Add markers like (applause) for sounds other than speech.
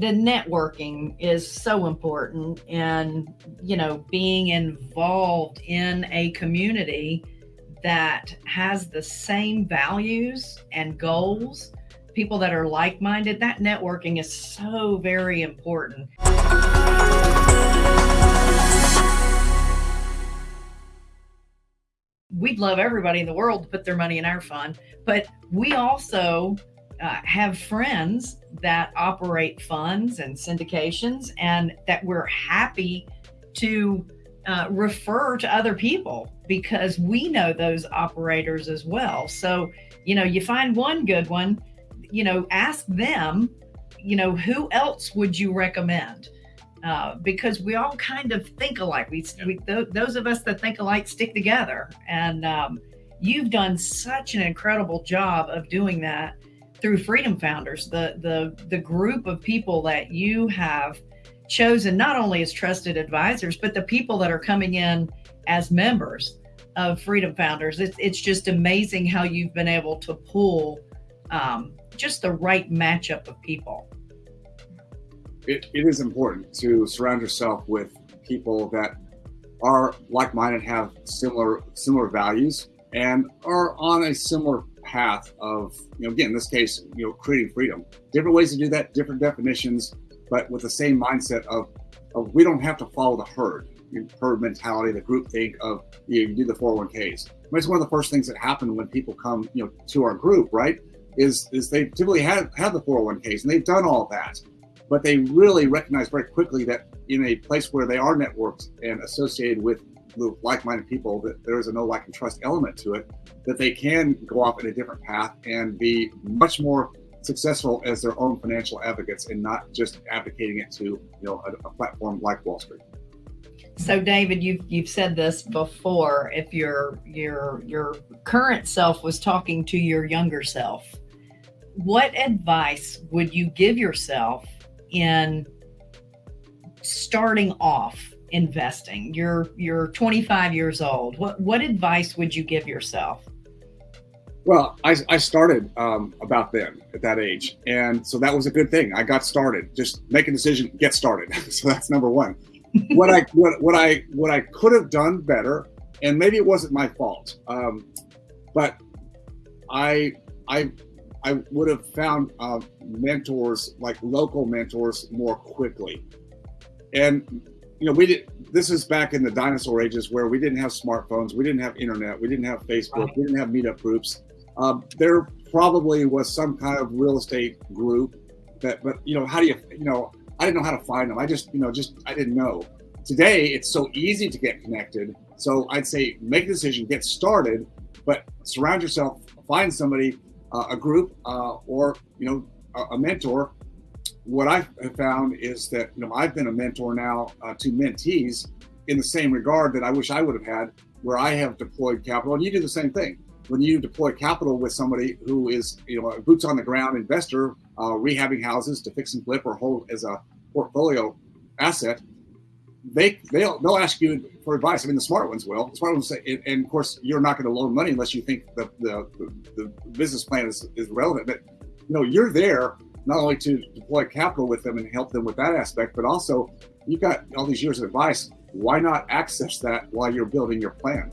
the networking is so important and you know being involved in a community that has the same values and goals people that are like-minded that networking is so very important. We'd love everybody in the world to put their money in our fund but we also uh, have friends that operate funds and syndications and that we're happy to uh, refer to other people because we know those operators as well. So, you know, you find one good one, you know, ask them, you know, who else would you recommend? Uh, because we all kind of think alike. We, we th those of us that think alike stick together. And um, you've done such an incredible job of doing that through Freedom Founders, the the the group of people that you have chosen not only as trusted advisors, but the people that are coming in as members of Freedom Founders. It's it's just amazing how you've been able to pull um, just the right matchup of people. It, it is important to surround yourself with people that are like-minded, have similar similar values, and are on a similar path of, you know, again, in this case, you know, creating freedom. Different ways to do that, different definitions, but with the same mindset of, of we don't have to follow the herd, herd mentality, the group think of you, know, you do the 401ks. I mean, it's one of the first things that happen when people come, you know, to our group, right? Is is they typically have have the 401ks and they've done all that, but they really recognize very quickly that in a place where they are networked and associated with like-minded people that there is a know like and trust element to it that they can go off in a different path and be much more successful as their own financial advocates and not just advocating it to you know a, a platform like wall street. So david you've you've said this before. If your your your current self was talking to your younger self what advice would you give yourself in starting off investing? You're you're 25 years old. What what advice would you give yourself? Well, I, I started um, about then at that age, and so that was a good thing. I got started. Just make a decision, get started. (laughs) so that's number one. what I (laughs) what, what I what I could have done better, and maybe it wasn't my fault, um, but I I I would have found uh, mentors like local mentors more quickly. And you know, we did. This is back in the dinosaur ages where we didn't have smartphones, we didn't have internet, we didn't have Facebook, right. we didn't have meetup groups. Um, there probably was some kind of real estate group that, but you know, how do you, you know, I didn't know how to find them. I just, you know, just I didn't know. Today, it's so easy to get connected. So I'd say make a decision, get started, but surround yourself, find somebody, uh, a group, uh, or you know, a, a mentor what I have found is that you know I've been a mentor now uh, to mentees in the same regard that I wish I would have had, where I have deployed capital, and you do the same thing. When you deploy capital with somebody who is you know a boots on the ground investor, uh, rehabbing houses to fix and flip or hold as a portfolio asset, they they'll they'll ask you for advice. I mean, the smart ones will. The smart ones say, and, and of course, you're not going to loan money unless you think the the, the, business plan is, is relevant. But you know, you're there not only to deploy capital with them and help them with that aspect, but also you've got all these years of advice. Why not access that while you're building your plan?